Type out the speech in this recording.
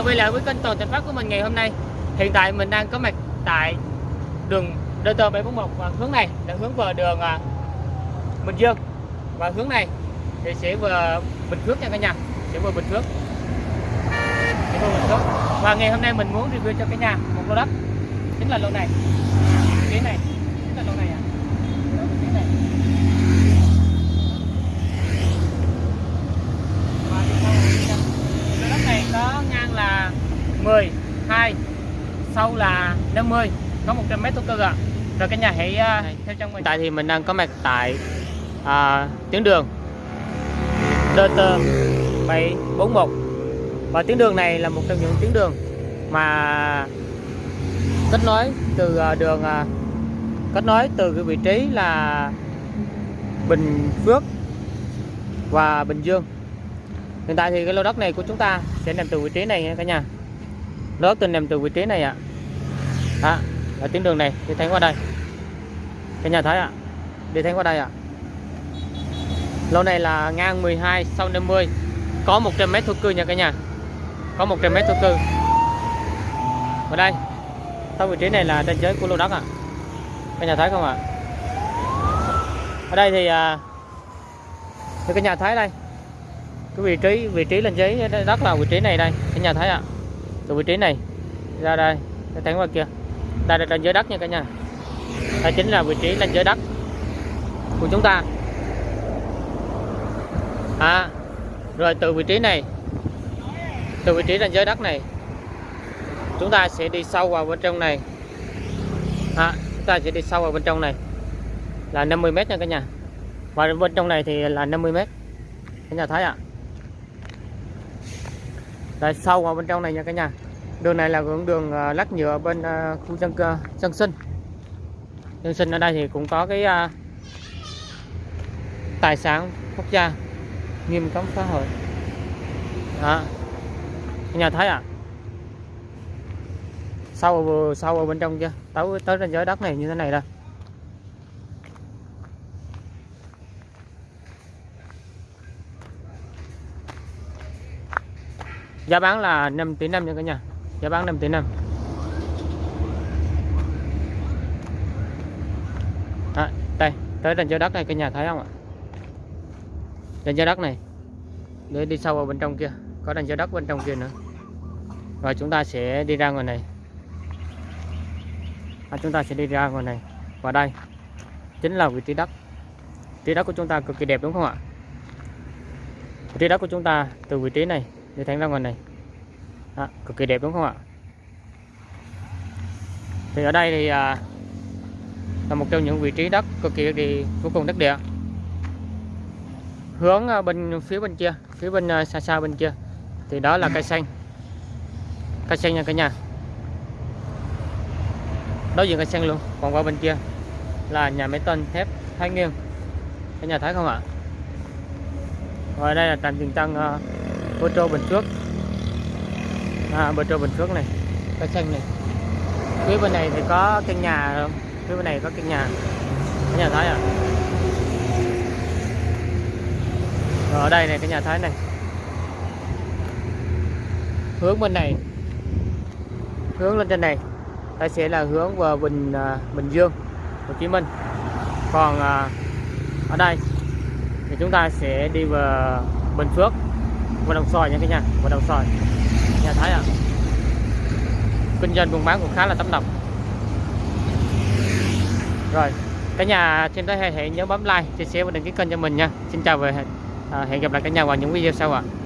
chào quay lại với kênh Toàn Thành Phát của mình ngày hôm nay? Hiện tại mình đang có mặt tại đường DT 741 và hướng này là hướng vào đường à, Bình Dương. Và hướng này thì sẽ về Bình Phước nha cả nhà, Sẽ về Bình Phước. Sẽ về Bình Phước. Và ngày hôm nay mình muốn review cho cả nhà một lô đất. Chính là lô này, Cái này Chính là lô này ạ Đó, cái này. Và đi sau rồi nha. Lô đất này có ngang là 10, 2 Sâu là 50 Có 100 mét thổ cư ạ. Rồi cả nhà hãy uh, theo trong mình. Tại thì mình đang có mặt tại à, tuyến đường. DT 741 Và tuyến đường này là một trong những tuyến đường mà kết nối từ à, đường à, kết nối từ cái vị trí là Bình Phước và Bình Dương. Hiện tại thì cái lô đất này của chúng ta sẽ nằm từ vị trí này nha cả nhà lô đất tình nằm từ vị trí này ạ. À. ở tuyến đường này đi thẳng qua đây. Cái nhà thấy ạ đi thẳng qua đây ạ. Lô này là ngang 12 sau 50 có 100 mét thổ cư nha cả nhà. Có 100 mét thổ cư. Ở đây sau vị trí này là ranh giới của lô đất ạ. Cả nhà thấy không ạ? Ở đây thì à, thì cả nhà thấy đây. Cái vị trí vị trí lên giấy đất là vị trí này đây cả nhà thấy ạ từ vị trí này ra đây để thẳng qua kia. Đây là ranh giới đất nha cả nhà. Đây chính là vị trí lên giới đất của chúng ta. À rồi từ vị trí này từ vị trí ranh giới đất này chúng ta sẽ đi sâu vào bên trong này. À, chúng ta sẽ đi sâu vào bên trong này là 50 mét nha cả nhà. Và bên trong này thì là 50 mét. Cả nhà thấy ạ? à sau vào bên trong này nha cả nhà. Đường này là hướng đường ờ, lát nhựa bên ờ, khu dân dân sinh. Dân sinh ở đây thì cũng có cái uh, tài sản quốc gia nghiêm cấm phá hoại đó. Cả nhà thấy ạ à vừa sau ở bên trong chưa tới tới ranh giới đất này như thế này đây giá bán là 5 tỷ 5 nha cả nhà. Giá bán 5 tỷ 5 à, đây tới đền cho đất này cả nhà thấy không ạ? Đền cho đất này. Để đi sâu vào bên trong kia. Có đền cho đất bên trong kia nữa. Rồi chúng ta sẽ đi ra ngoài này. À, chúng ta sẽ đi ra ngoài này. Và đây chính là vị trí đất. Vị trí đất của chúng ta cực kỳ đẹp đúng không ạ? Vị trí đất của chúng ta từ vị trí này đi thánh long ngoài này. À, cực kỳ đẹp đúng không ạ? Thì ở đây thì à, là một trong những vị trí đất cực kỳ, thì vô cùng đất địa. Hướng à, bên phía bên kia phía bên à, xa xa bên kia thì đó là cây xanh. Cây xanh nha cả nhà. Đối diện cây xanh luôn còn qua bên kia là nhà máy tôn thép Thái nghiêng cả nhà thấy không ạ? Rồi đây là trạm dừng tăng uh, Petro Bình Phước à, trâu Bình Phước này. Cây xanh này. Phía bên này thì có căn nhà không? Phía bên này có căn nhà. Cái nhà thái à? rồi ở đây này cái nhà thái này. Hướng bên này. Hướng lên trên này. Đây sẽ là hướng vào Bình à, Bình Dương Hồ Chí Minh. Còn à, ở đây thì chúng ta sẽ đi vào Bình Phước và Đồng Xoài nha cả nhà và Đồng Xoài nhà thấy ạ à. kinh doanh buôn bán cũng khá là tấp nập rồi, cả nhà trên đó hãy nhớ bấm like, chia sẻ và đăng ký kênh cho mình nha xin chào và hẹn à, gặp lại cả nhà vào những video sau ạ à.